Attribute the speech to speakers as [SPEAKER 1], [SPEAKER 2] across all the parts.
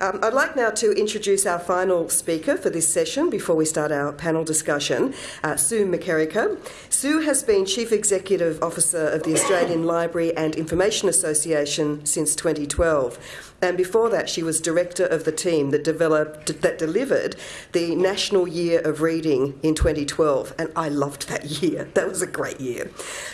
[SPEAKER 1] Um, I'd like now to introduce our final speaker for this session before we start our panel discussion, uh, Sue McKerracher. Sue has been Chief Executive Officer of the Australian Library and Information Association since 2012. And before that, she was director of the team that developed that delivered the National Year of Reading in 2012, and I loved that year. That was a great year.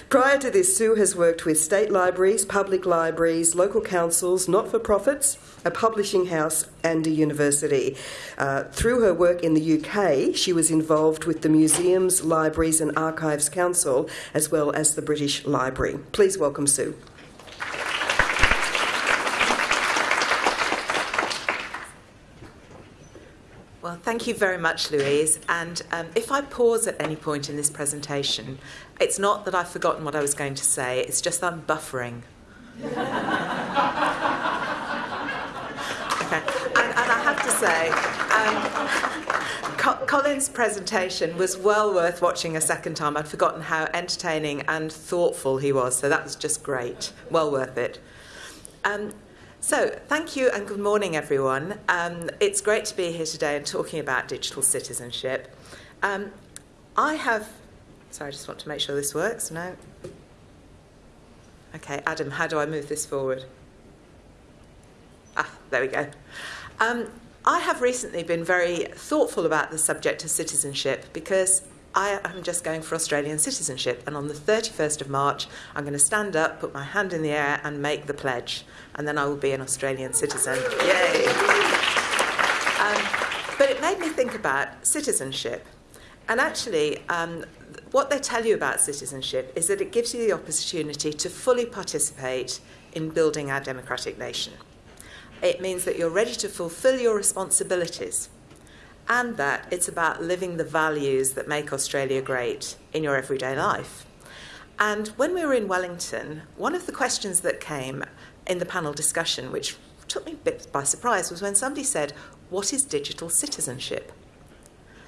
[SPEAKER 1] Prior to this, Sue has worked with state libraries, public libraries, local councils, not-for-profits, a publishing house, and a university. Uh, through her work in the UK, she was involved with the Museums, Libraries, and Archives Council, as well as the British Library. Please welcome Sue.
[SPEAKER 2] Thank you very much, Louise. And um, if I pause at any point in this presentation, it's not that I've forgotten what I was going to say, it's just that I'm buffering. okay. And, and, I have to say, um, Co- Colin's presentation was well worth watching a second time. I'd forgotten how entertaining and thoughtful he was, so that was just great. Well worth it. Um, so, thank you and good morning, everyone. Um, it's great to be here today and talking about digital citizenship. Um, I have. Sorry, I just want to make sure this works. No? Okay, Adam, how do I move this forward? Ah, there we go. Um, I have recently been very thoughtful about the subject of citizenship because I am just going for Australian citizenship, and on the 31st of March, I'm going to stand up, put my hand in the air, and make the pledge, and then I will be an Australian citizen. Yay! Um, but it made me think about citizenship. And actually, um, what they tell you about citizenship is that it gives you the opportunity to fully participate in building our democratic nation. It means that you're ready to fulfill your responsibilities and that it's about living the values that make Australia great in your everyday life. And when we were in Wellington, one of the questions that came in the panel discussion, which took me a bit by surprise, was when somebody said, What is digital citizenship?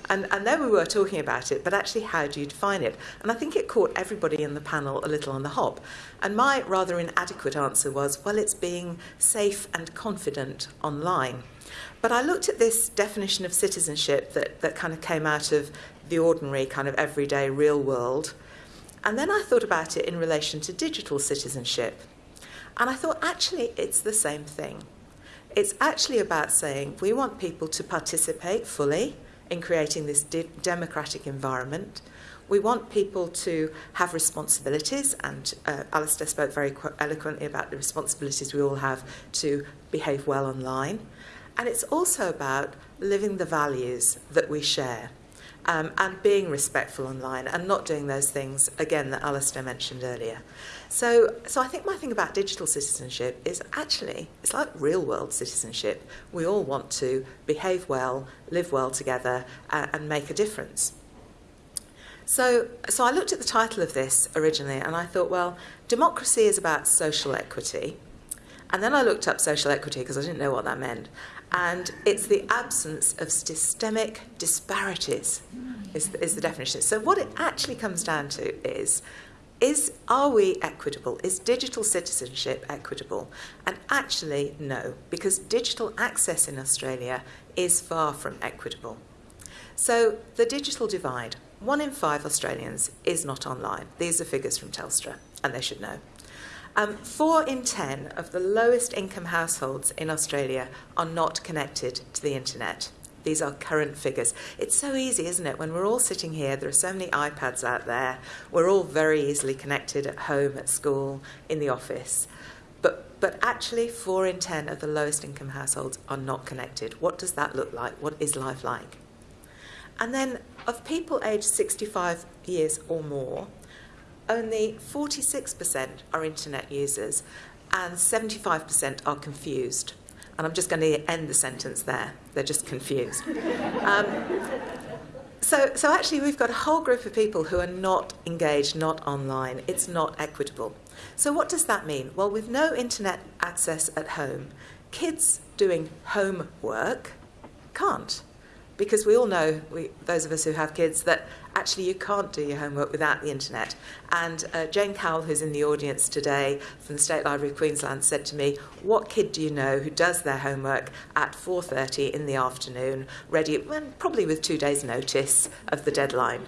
[SPEAKER 2] And, and there we were talking about it, but actually, how do you define it? And I think it caught everybody in the panel a little on the hop. And my rather inadequate answer was, Well, it's being safe and confident online. But I looked at this definition of citizenship that, that kind of came out of the ordinary, kind of everyday real world. And then I thought about it in relation to digital citizenship. And I thought, actually, it's the same thing. It's actually about saying we want people to participate fully in creating this de- democratic environment. We want people to have responsibilities, and uh, Alistair spoke very qu- eloquently about the responsibilities we all have to behave well online. And it's also about living the values that we share um, and being respectful online and not doing those things, again, that Alistair mentioned earlier. So, so I think my thing about digital citizenship is actually it's like real world citizenship. We all want to behave well, live well together, uh, and make a difference. So, so I looked at the title of this originally and I thought, well, democracy is about social equity. And then I looked up social equity because I didn't know what that meant. And it's the absence of systemic disparities, is is the definition. So, what it actually comes down to is is are we equitable? Is digital citizenship equitable? And actually, no, because digital access in Australia is far from equitable. So, the digital divide one in five Australians is not online. These are figures from Telstra, and they should know. Um, four in ten of the lowest income households in Australia are not connected to the internet. These are current figures. It's so easy, isn't it? When we're all sitting here, there are so many iPads out there. We're all very easily connected at home, at school, in the office. But, but actually, four in ten of the lowest income households are not connected. What does that look like? What is life like? And then, of people aged 65 years or more, only 46% are internet users and 75% are confused. And I'm just going to end the sentence there. They're just confused. Um, so, so actually, we've got a whole group of people who are not engaged, not online. It's not equitable. So, what does that mean? Well, with no internet access at home, kids doing homework can't because we all know, we, those of us who have kids, that actually you can't do your homework without the internet. And uh, Jane Cowell, who's in the audience today from the State Library of Queensland, said to me, "What kid do you know who does their homework at 4:30 in the afternoon, ready, well, probably with two days' notice of the deadline?"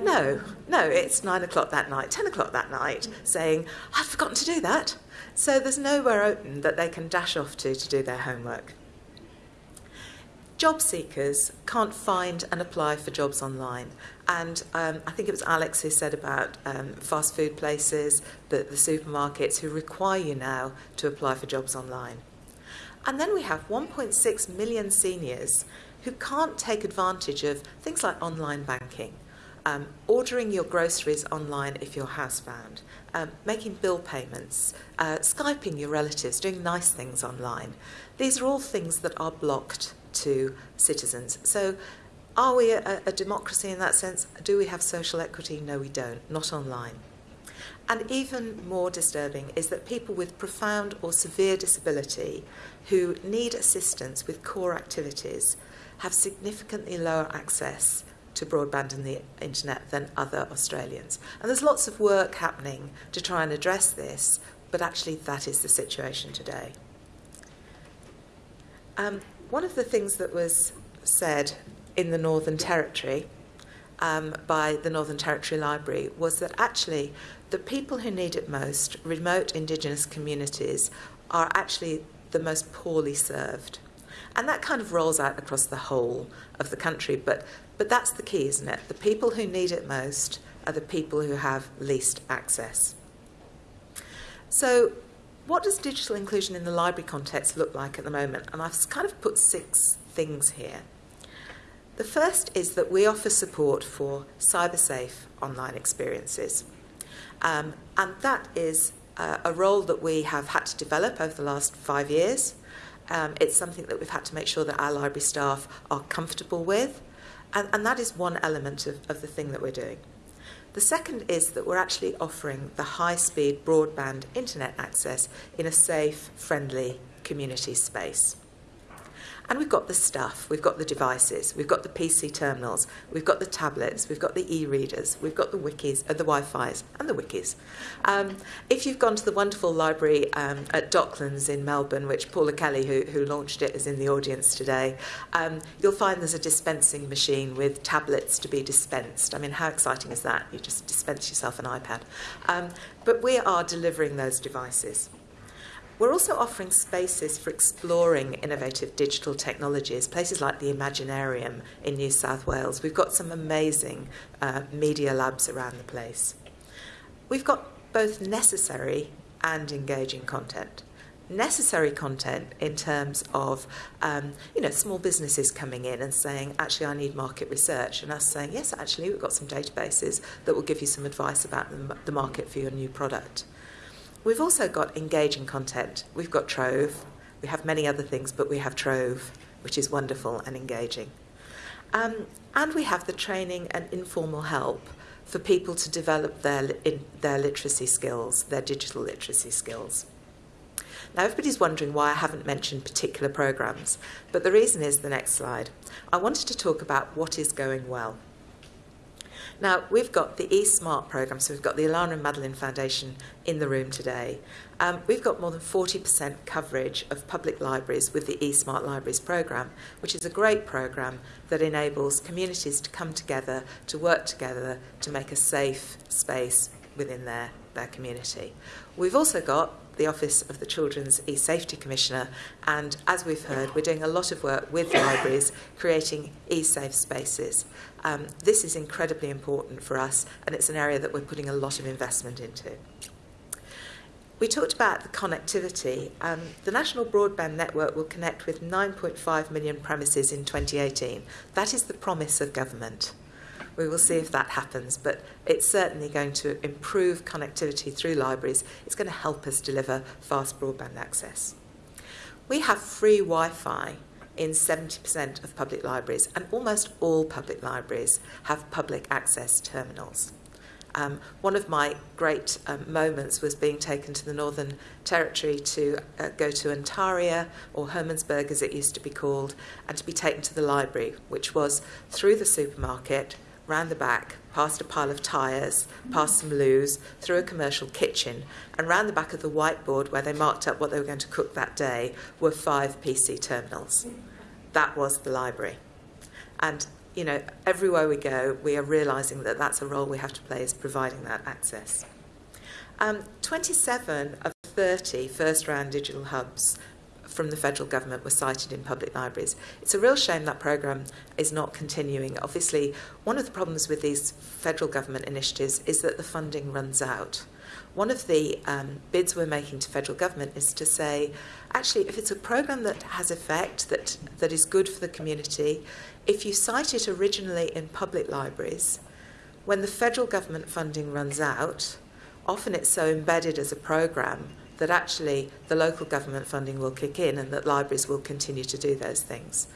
[SPEAKER 2] No, no, it's nine o'clock that night, ten o'clock that night, saying, I've forgotten to do that. So there's nowhere open that they can dash off to to do their homework. Job seekers can't find and apply for jobs online. And um, I think it was Alex who said about um, fast food places, the, the supermarkets who require you now to apply for jobs online. And then we have 1.6 million seniors who can't take advantage of things like online banking um, ordering your groceries online if you're housebound, um, making bill payments, uh, Skyping your relatives, doing nice things online. These are all things that are blocked to citizens. So, are we a, a democracy in that sense? Do we have social equity? No, we don't, not online. And even more disturbing is that people with profound or severe disability who need assistance with core activities have significantly lower access to broadband and the internet than other Australians. And there's lots of work happening to try and address this, but actually, that is the situation today. Um, one of the things that was said in the Northern Territory um, by the Northern Territory Library was that actually the people who need it most, remote Indigenous communities, are actually the most poorly served. And that kind of rolls out across the whole of the country. But but that's the key, isn't it? The people who need it most are the people who have least access. So, what does digital inclusion in the library context look like at the moment? And I've kind of put six things here. The first is that we offer support for cyber safe online experiences. Um, and that is uh, a role that we have had to develop over the last five years. Um, it's something that we've had to make sure that our library staff are comfortable with. And, and that is one element of, of the thing that we're doing. The second is that we're actually offering the high speed broadband internet access in a safe, friendly community space. And we've got the stuff, we've got the devices, we've got the PC terminals, we've got the tablets, we've got the e-readers, we've got the wikis, uh, the Wi-Fi's and the wikis. Um, if you've gone to the wonderful library um, at Docklands in Melbourne, which Paula Kelly, who, who launched it, is in the audience today, um, you'll find there's a dispensing machine with tablets to be dispensed. I mean, how exciting is that? You just dispense yourself an iPad. Um, but we are delivering those devices. We're also offering spaces for exploring innovative digital technologies, places like the Imaginarium in New South Wales. We've got some amazing uh, media labs around the place. We've got both necessary and engaging content. Necessary content in terms of um, you know small businesses coming in and saying actually I need market research and us saying yes actually we've got some databases that will give you some advice about the market for your new product. We've also got engaging content. We've got Trove. We have many other things, but we have Trove, which is wonderful and engaging. Um, and we have the training and informal help for people to develop their, in, their literacy skills, their digital literacy skills. Now, everybody's wondering why I haven't mentioned particular programs, but the reason is the next slide. I wanted to talk about what is going well. Now, we've got the eSmart programme, so we've got the Alannah and Madeline Foundation in the room today. Um, we've got more than 40% coverage of public libraries with the eSmart Libraries programme, which is a great programme that enables communities to come together, to work together, to make a safe space within their, their community. We've also got the Office of the Children's E-Safety Commissioner, and as we've heard, we're doing a lot of work with libraries creating e-safe spaces. Um, this is incredibly important for us, and it's an area that we're putting a lot of investment into. We talked about the connectivity. Um, the National Broadband Network will connect with 9.5 million premises in 2018. That is the promise of government. We will see if that happens, but it's certainly going to improve connectivity through libraries. It's going to help us deliver fast broadband access. We have free Wi Fi in 70% of public libraries, and almost all public libraries have public access terminals. Um, one of my great um, moments was being taken to the Northern Territory to uh, go to Ntaria, or Hermannsburg as it used to be called, and to be taken to the library, which was through the supermarket, round the back, past a pile of tyres, past some loos, through a commercial kitchen, and round the back of the whiteboard where they marked up what they were going to cook that day were five PC terminals. That was the library. And, you know, everywhere we go, we are realising that that's a role we have to play is providing that access. Um, 27 of 30 first round digital hubs from the federal government were sited in public libraries. It's a real shame that programme is not continuing. Obviously, one of the problems with these federal government initiatives is that the funding runs out. One of the um, bids we're making to federal government is to say, actually, if it's a programme that has effect, that, that is good for the community, if you site it originally in public libraries, when the federal government funding runs out, often it's so embedded as a programme that actually the local government funding will kick in and that libraries will continue to do those things.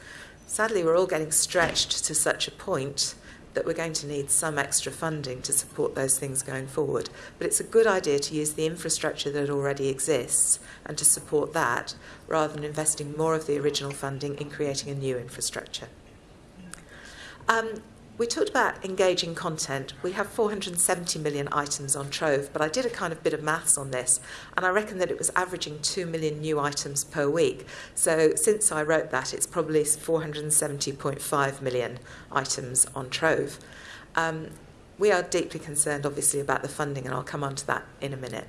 [SPEAKER 2] Sadly, we're all getting stretched to such a point that we're going to need some extra funding to support those things going forward. But it's a good idea to use the infrastructure that already exists and to support that rather than investing more of the original funding in creating a new infrastructure. Um, we talked about engaging content. We have 470 million items on Trove, but I did a kind of bit of maths on this, and I reckon that it was averaging 2 million new items per week. So since I wrote that, it's probably 470.5 million items on Trove. Um, we are deeply concerned, obviously, about the funding, and I'll come on to that in a minute.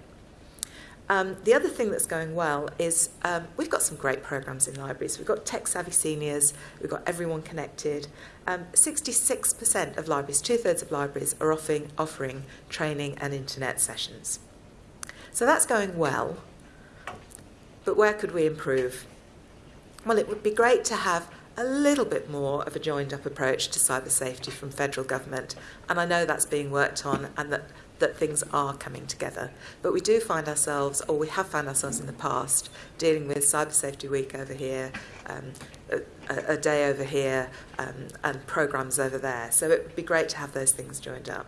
[SPEAKER 2] Um, the other thing that's going well is um, we've got some great programs in libraries. We've got tech savvy seniors, we've got everyone connected. Um, 66% of libraries, two thirds of libraries, are offering, offering training and internet sessions. So that's going well. But where could we improve? Well, it would be great to have a little bit more of a joined up approach to cyber safety from federal government. And I know that's being worked on and that that things are coming together. But we do find ourselves, or we have found ourselves in the past, dealing with Cyber Safety Week over here, um, a, a, day over here, um, and programs over there. So it would be great to have those things joined up.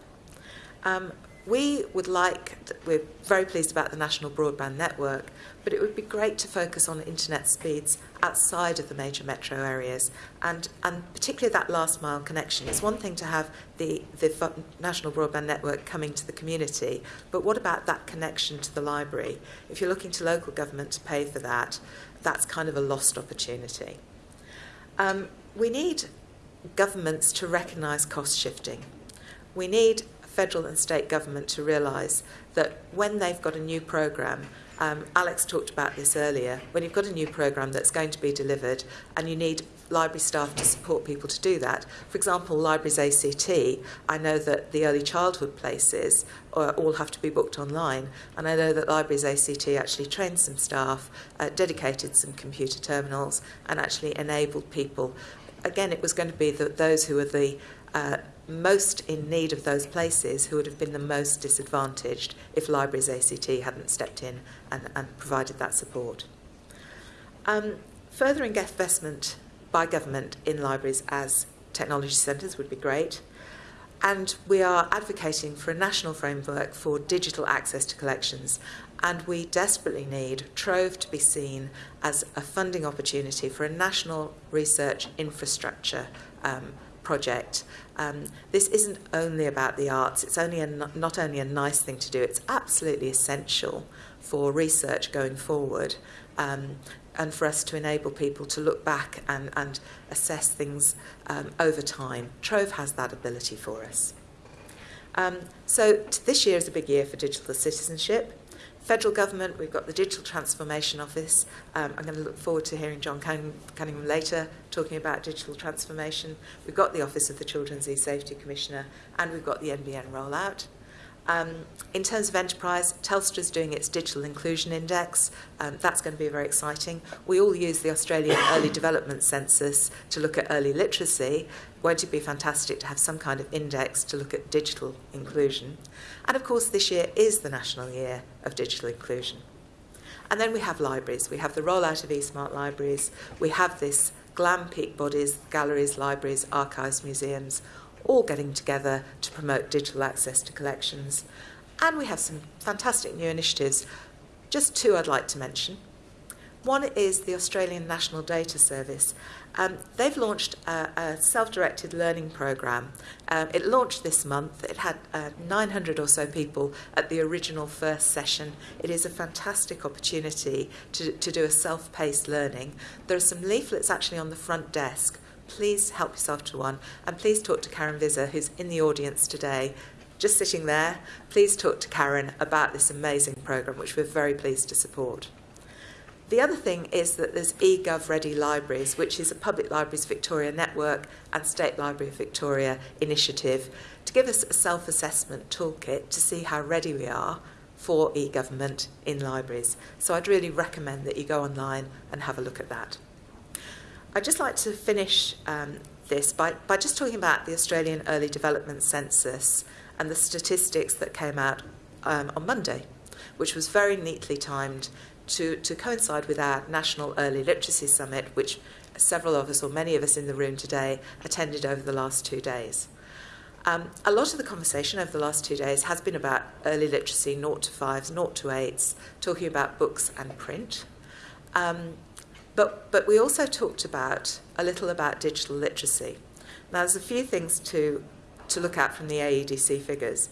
[SPEAKER 2] Um, we would like, we're very pleased about the National Broadband Network, but it would be great to focus on internet speeds outside of the major metro areas and, and particularly that last mile connection. It's one thing to have the, the National Broadband Network coming to the community, but what about that connection to the library? If you're looking to local government to pay for that, that's kind of a lost opportunity. Um, we need governments to recognise cost shifting. We need federal and state government to realise that when they've got a new programme, um, Alex talked about this earlier, when you've got a new programme that's going to be delivered and you need library staff to support people to do that. For example, Libraries ACT, I know that the early childhood places uh, all have to be booked online, and I know that Libraries ACT actually trained some staff, uh, dedicated some computer terminals, and actually enabled people. Again, it was going to be the, those who were the uh, most in need of those places who would have been the most disadvantaged if Libraries ACT hadn't stepped in and, and provided that support. Um, further investment by government in libraries as technology centres would be great. And we are advocating for a national framework for digital access to collections. And we desperately need Trove to be seen as a funding opportunity for a national research infrastructure um, project. Um, this isn't only about the arts, it's only a, not only a nice thing to do, it's absolutely essential for research going forward um, and for us to enable people to look back and, and assess things um, over time. Trove has that ability for us. Um, so this year is a big year for digital citizenship federal government, we've got the Digital Transformation Office. Um, I'm going to look forward to hearing John Cunningham, later talking about digital transformation. We've got the Office of the Children's E-Safety Commissioner and we've got the NBN rollout. Um, in terms of enterprise, Telstra is doing its Digital Inclusion Index. Um, that's going to be very exciting. We all use the Australian Early Development Census to look at early literacy. Won't it be fantastic to have some kind of index to look at digital inclusion? And of course, this year is the National Year of Digital Inclusion. And then we have libraries. We have the rollout of eSmart libraries. We have this GLAM peak bodies, galleries, libraries, archives, museums, all getting together to promote digital access to collections. And we have some fantastic new initiatives. Just two I'd like to mention. One is the Australian National Data Service. Um, they've launched a, a self-directed learning program. Um, it launched this month. It had uh, 900 or so people at the original first session. It is a fantastic opportunity to, to do a self-paced learning. There are some leaflets actually on the front desk. Please help yourself to one, and please talk to Karen Visser, who's in the audience today, just sitting there. Please talk to Karen about this amazing program, which we're very pleased to support. The other thing is that there's eGov Ready Libraries, which is a Public Libraries Victoria network and State Library of Victoria initiative to give us a self assessment toolkit to see how ready we are for e government in libraries. So I'd really recommend that you go online and have a look at that. I'd just like to finish um, this by, by just talking about the Australian Early Development Census and the statistics that came out um, on Monday, which was very neatly timed to, to coincide with our National Early Literacy Summit, which several of us, or many of us in the room today, attended over the last two days. Um, a lot of the conversation over the last two days has been about early literacy, 0 to 5s, 0 to 8s, talking about books and print. Um, but, but we also talked about a little about digital literacy. Now, there's a few things to, to look at from the AEDC figures.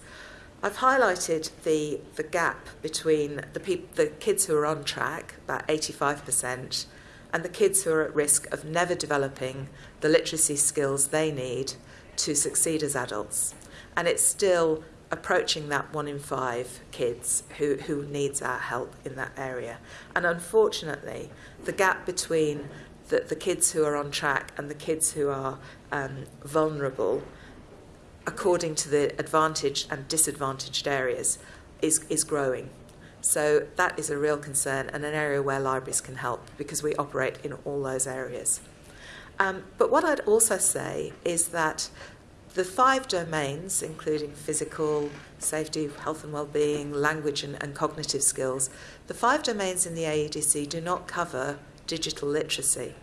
[SPEAKER 2] I've highlighted the, the gap between the, the kids who are on track, about 85%, and the kids who are at risk of never developing the literacy skills they need to succeed as adults. And it's still approaching that one in five kids who, who needs our help in that area. And unfortunately, the gap between the, the kids who are on track and the kids who are um, vulnerable according to the advantaged and disadvantaged areas, is, is growing. So that is a real concern and an area where libraries can help because we operate in all those areas. Um, but what I'd also say is that the five domains, including physical, safety, health and well-being, language and, and cognitive skills, the five domains in the AEDC do not cover digital literacy.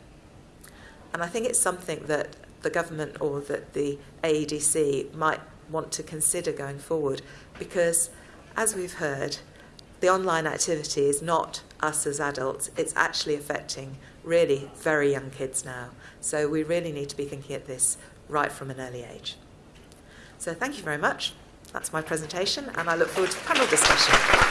[SPEAKER 2] And I think it's something that the government or that the AEDC might want to consider going forward because, as we've heard, the online activity is not us as adults, it's actually affecting really very young kids now. So we really need to be thinking at this right from an early age. So thank you very much. That's my presentation, and I look forward to panel discussion.